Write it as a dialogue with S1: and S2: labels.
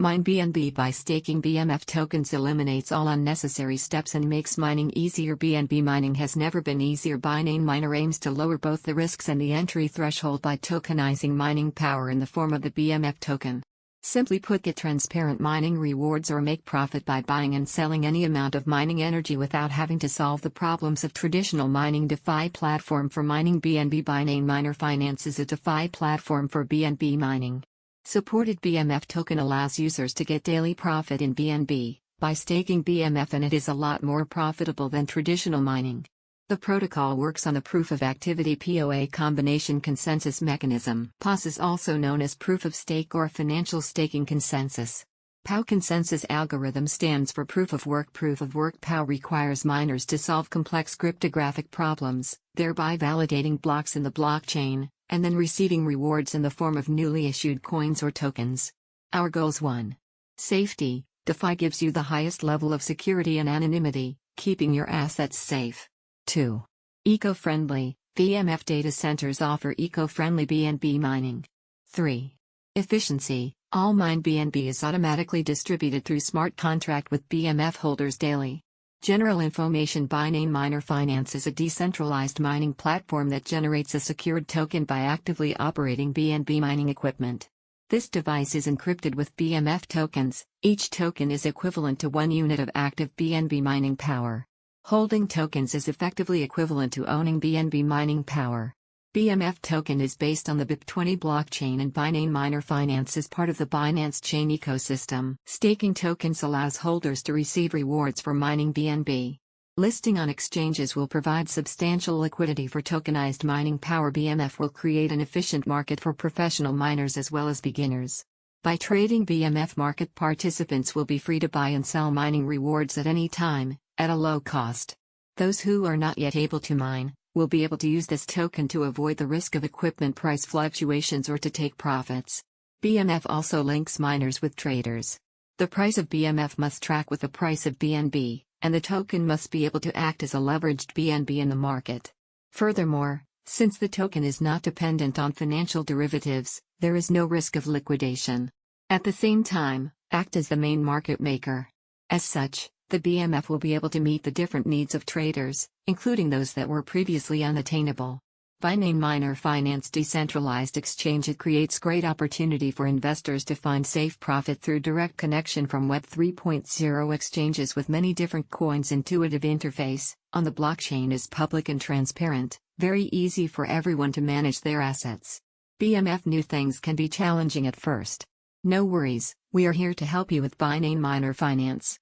S1: Mine BNB by staking BMF tokens eliminates all unnecessary steps and makes mining easier. BNB mining has never been easier. Binance Miner aims to lower both the risks and the entry threshold by tokenizing mining power in the form of the BMF token. Simply put, get transparent mining rewards or make profit by buying and selling any amount of mining energy without having to solve the problems of traditional mining. DeFi platform for mining BNB Binance Miner Finance is a DeFi platform for BNB mining. Supported BMF token allows users to get daily profit in BNB by staking BMF, and it is a lot more profitable than traditional mining. The protocol works on the proof of activity POA combination consensus mechanism. POS is also known as proof of stake or financial staking consensus. POW consensus algorithm stands for proof of work. Proof of work POW requires miners to solve complex cryptographic problems, thereby validating blocks in the blockchain, and then receiving rewards in the form of newly issued coins or tokens. Our goals 1. Safety DeFi gives you the highest level of security and anonymity, keeping your assets safe. 2. Eco friendly BMF data centers offer eco friendly BNB mining. 3. Efficiency All mined BNB is automatically distributed through smart contract with BMF holders daily. General Information Binance Miner Finance is a decentralized mining platform that generates a secured token by actively operating BNB mining equipment. This device is encrypted with BMF tokens, each token is equivalent to one unit of active BNB mining power. Holding tokens is effectively equivalent to owning BNB mining power. BMF token is based on the BEP20 blockchain and Binance Miner Finance is part of the Binance Chain ecosystem. Staking tokens allows holders to receive rewards for mining BNB. Listing on exchanges will provide substantial liquidity for tokenized mining power. BMF will create an efficient market for professional miners as well as beginners. By trading BMF market participants will be free to buy and sell mining rewards at any time, at a low cost. Those who are not yet able to mine, will be able to use this token to avoid the risk of equipment price fluctuations or to take profits. BMF also links miners with traders. The price of BMF must track with the price of BNB, and the token must be able to act as a leveraged BNB in the market. Furthermore, since the token is not dependent on financial derivatives, there is no risk of liquidation. At the same time, act as the main market maker. As such, the BMF will be able to meet the different needs of traders, including those that were previously unattainable. By name Miner Finance Decentralized Exchange It creates great opportunity for investors to find safe profit through direct connection from Web 3.0 exchanges with many different coins intuitive interface, on the blockchain is public and transparent, very easy for everyone to manage their assets. BMF new things can be challenging at first. No worries, we are here to help you with Binance Miner Finance.